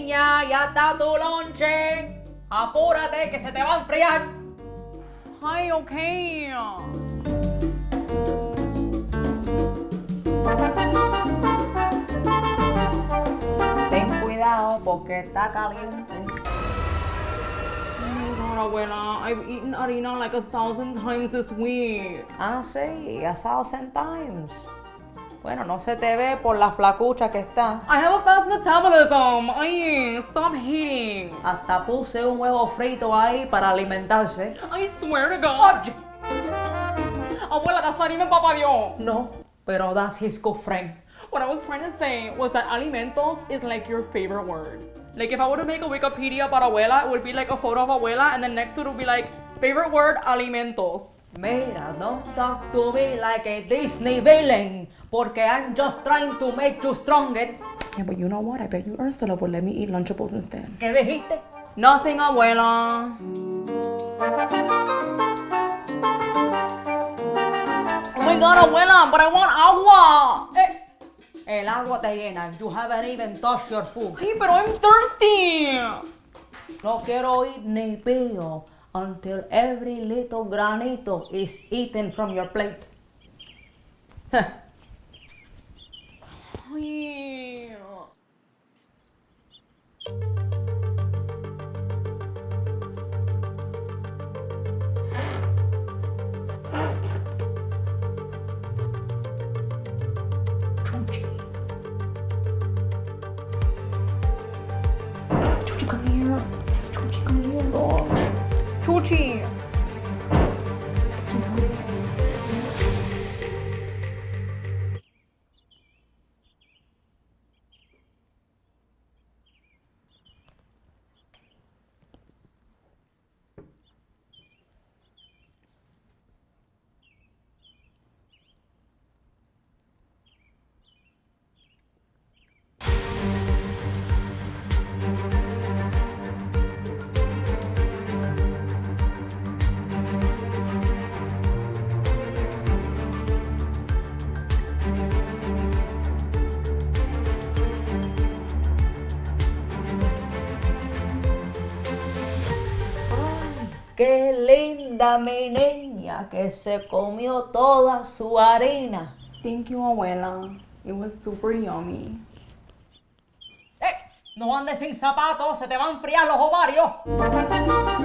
Niña, ya está tu lonche. Apúrate que se te va a enfriar. Ay, okay. Ten cuidado porque está caliente. Abuela, I've eaten harina like a thousand times this week. Ah, sí, a thousand times. Bueno, no se te ve por la flacucha que está. I have a fast metabolism. Ay, stop hating. Hasta puse un huevo frito ahí para alimentarse. I swear to God. Abuela, that's not even Papa Dios. No, pero that's his good friend. What I was trying to say was that alimentos is like your favorite word. Like if I were to make a Wikipedia about abuela, it would be like a photo of abuela, and then next to it would be like favorite word alimentos. Mira, don't talk to me like a Disney villain, porque I'm just trying to make you stronger. Yeah, but you know what? I bet you Ursula would let me eat Lunchables instead. ¿Qué dijiste? Nothing, abuela. Oh my god, abuela, but I want agua. Eh, el agua te llena. You haven't even touched your food. Hey, pero I'm thirsty. No quiero oír ni pío until every little granito is eaten from your plate. 臭气！臭气干爹！臭气干爹！臭气！Qué linda mi niña que se comió toda su harina. Thank you, abuela. It was super yummy. ¡Eh! No andes sin zapatos, se te van a enfriar los ovarios.